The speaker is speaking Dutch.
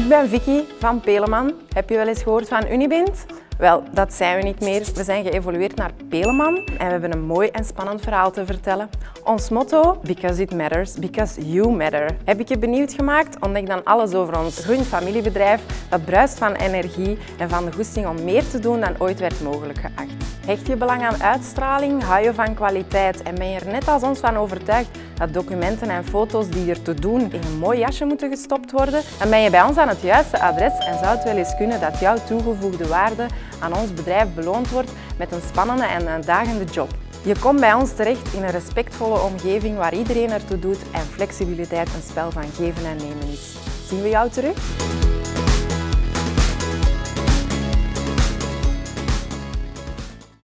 Ik ben Vicky van Peleman. Heb je wel eens gehoord van Unibint? Wel, dat zijn we niet meer. We zijn geëvolueerd naar Peleman en we hebben een mooi en spannend verhaal te vertellen. Ons motto, because it matters, because you matter. Heb ik je benieuwd gemaakt? Ontdek dan alles over ons groen familiebedrijf dat bruist van energie en van de goesting om meer te doen dan ooit werd mogelijk geacht. Hecht je belang aan uitstraling, hou je van kwaliteit en ben je er net als ons van overtuigd dat documenten en foto's die er te doen in een mooi jasje moeten gestopt worden, dan ben je bij ons aan het juiste adres en zou het wel eens kunnen dat jouw toegevoegde waarde aan ons bedrijf beloond wordt met een spannende en uitdagende job. Je komt bij ons terecht in een respectvolle omgeving waar iedereen ertoe doet en flexibiliteit een spel van geven en nemen is. Zien we jou terug?